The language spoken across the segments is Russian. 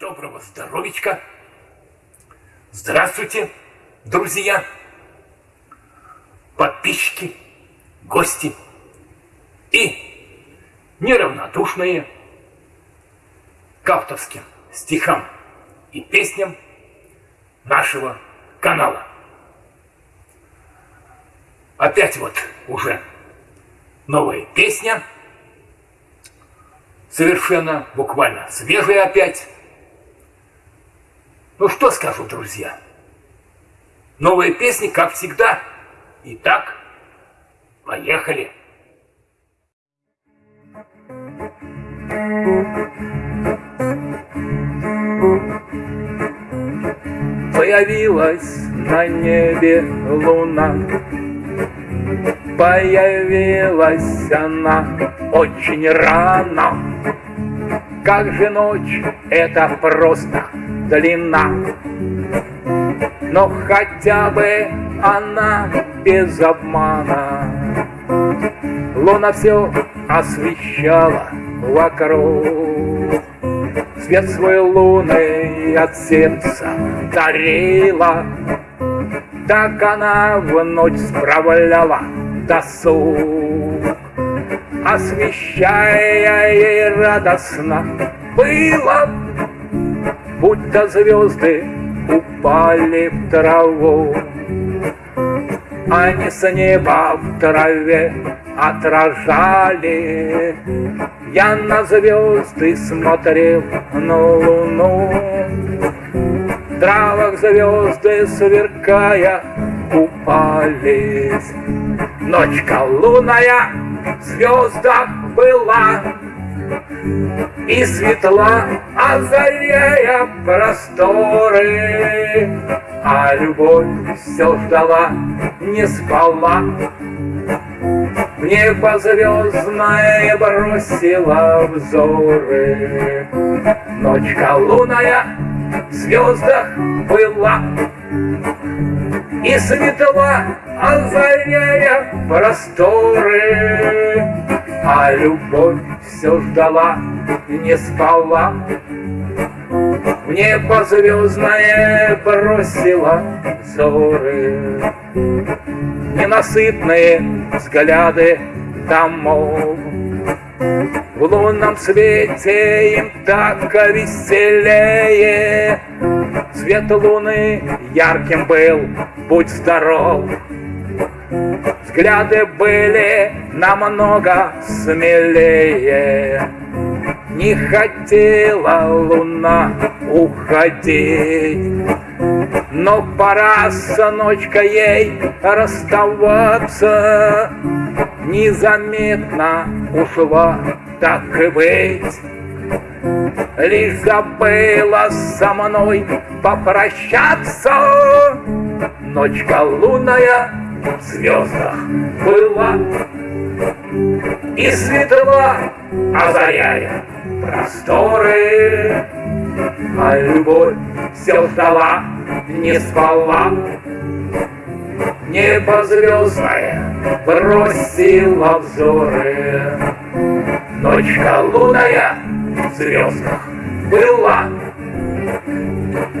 Доброго здоровичка! Здравствуйте, друзья, подписчики, гости и неравнодушные к авторским стихам и песням нашего канала. Опять вот уже новая песня, совершенно буквально свежая опять. Ну что скажу, друзья, новые песни, как всегда. Итак, поехали. Появилась на небе луна, Появилась она очень рано. Как же ночь, это просто длина. Но хотя бы она без обмана. Луна все освещала вокруг. Свет свой луны от сердца дарила, Так она в ночь справляла досуг. Освещая ей радостно было, Будто звезды упали в траву. Они с неба в траве отражали я на звезды смотрел на луну, В травах звезды сверкая купались. Ночка лунная в звездах была, И светла, озаряя просторы, А любовь все ждала, не спала, в небо звездное бросила взоры. Ночка лунная в звездах была, И светла, озаряя просторы. А любовь все ждала, не спала, В небо звездное бросила взоры ненасытные взгляды домов. В лунном свете им так веселее, Свет луны ярким был, будь здоров. Взгляды были намного смелее, Не хотела луна уходить. Но пора с ночкой ей расставаться, Незаметно ушла, так и быть. Лишь забыла со мной попрощаться, Ночка лунная в звездах была И светла, озаряя просторы, А любовь все ждала не спала. Небо звездное бросило взоры. Ночка лунная в звездах была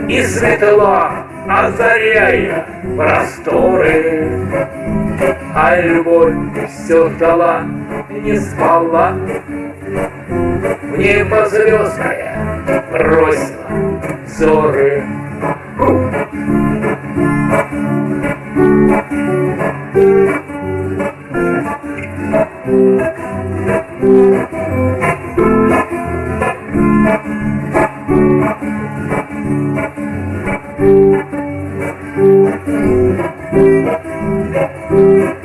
И светла, а озаряя просторы. А любовь все ждала, не спала, в небо звездное бросила взоры. Thank you. Thank.